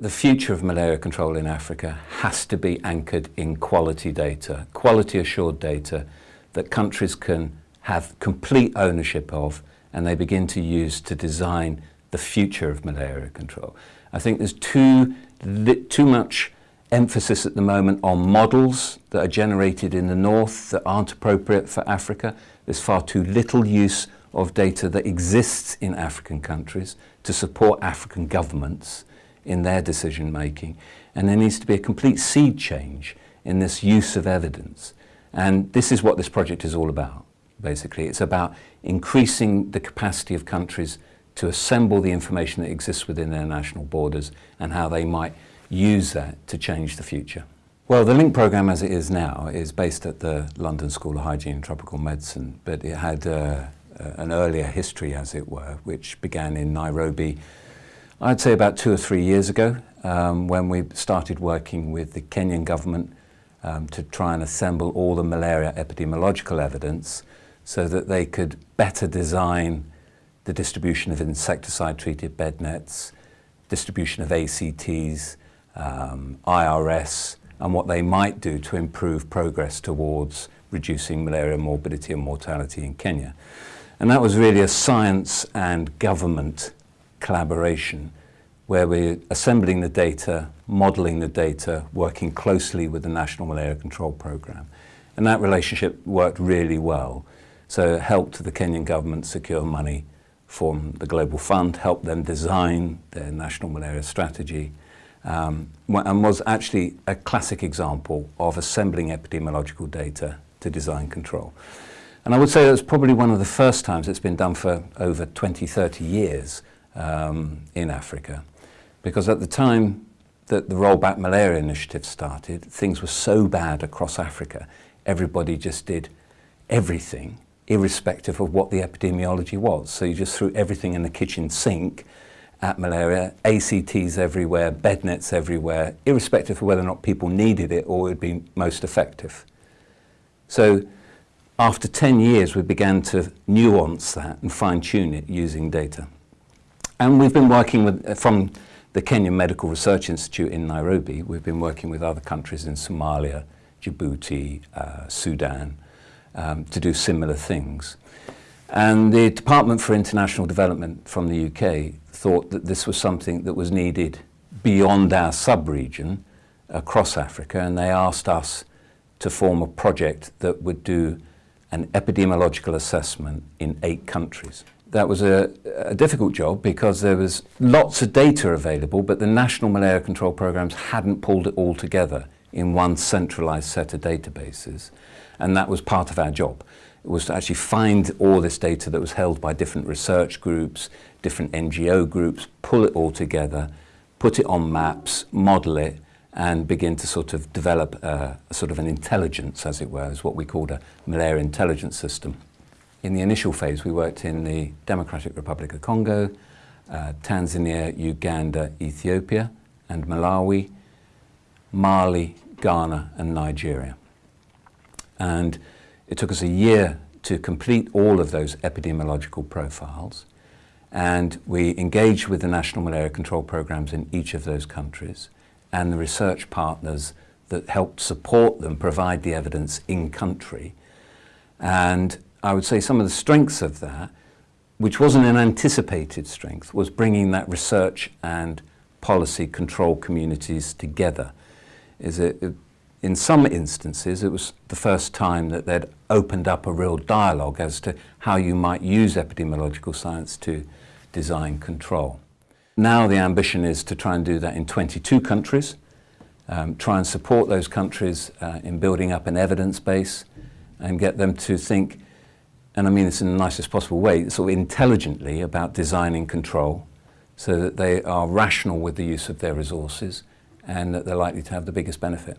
The future of malaria control in Africa has to be anchored in quality data, quality assured data that countries can have complete ownership of and they begin to use to design the future of malaria control. I think there's too, too much emphasis at the moment on models that are generated in the north that aren't appropriate for Africa. There's far too little use of data that exists in African countries to support African governments in their decision making. And there needs to be a complete seed change in this use of evidence. And this is what this project is all about, basically. It's about increasing the capacity of countries to assemble the information that exists within their national borders and how they might use that to change the future. Well, the LINK programme as it is now is based at the London School of Hygiene and Tropical Medicine, but it had uh, an earlier history, as it were, which began in Nairobi, I'd say about two or three years ago, um, when we started working with the Kenyan government um, to try and assemble all the malaria epidemiological evidence so that they could better design the distribution of insecticide-treated bed nets, distribution of ACTs, um, IRS, and what they might do to improve progress towards reducing malaria morbidity and mortality in Kenya. And that was really a science and government collaboration where we're assembling the data, modelling the data, working closely with the National Malaria Control Programme. And that relationship worked really well. So it helped the Kenyan government secure money from the Global Fund, helped them design their national malaria strategy, um, and was actually a classic example of assembling epidemiological data to design control. And I would say that's probably one of the first times it's been done for over 20, 30 years um, in Africa. Because at the time that the Rollback Malaria Initiative started, things were so bad across Africa, everybody just did everything, irrespective of what the epidemiology was. So you just threw everything in the kitchen sink at malaria, ACTs everywhere, bed nets everywhere, irrespective of whether or not people needed it or it would be most effective. So after 10 years, we began to nuance that and fine tune it using data. And we've been working with, from the Kenyan Medical Research Institute in Nairobi, we've been working with other countries in Somalia, Djibouti, uh, Sudan, um, to do similar things. And the Department for International Development from the UK thought that this was something that was needed beyond our sub-region across Africa, and they asked us to form a project that would do an epidemiological assessment in eight countries. That was a, a, difficult job because there was lots of data available, but the national malaria control programs hadn't pulled it all together in one centralized set of databases. And that was part of our job. It was to actually find all this data that was held by different research groups, different NGO groups, pull it all together, put it on maps, model it, and begin to sort of develop a, a sort of an intelligence, as it were, is what we called a malaria intelligence system. In the initial phase, we worked in the Democratic Republic of Congo, uh, Tanzania, Uganda, Ethiopia, and Malawi, Mali, Ghana, and Nigeria. And it took us a year to complete all of those epidemiological profiles. And we engaged with the national malaria control programs in each of those countries and the research partners that helped support them provide the evidence in country. And I would say some of the strengths of that, which wasn't an anticipated strength, was bringing that research and policy control communities together. Is it, in some instances, it was the first time that they'd opened up a real dialogue as to how you might use epidemiological science to design control. Now the ambition is to try and do that in 22 countries, um, try and support those countries uh, in building up an evidence base and get them to think and I mean this in the nicest possible way, sort of intelligently about designing control so that they are rational with the use of their resources and that they're likely to have the biggest benefit.